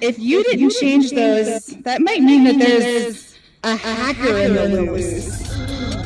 If you didn't change those, that might mean that there's a hacker in the loose.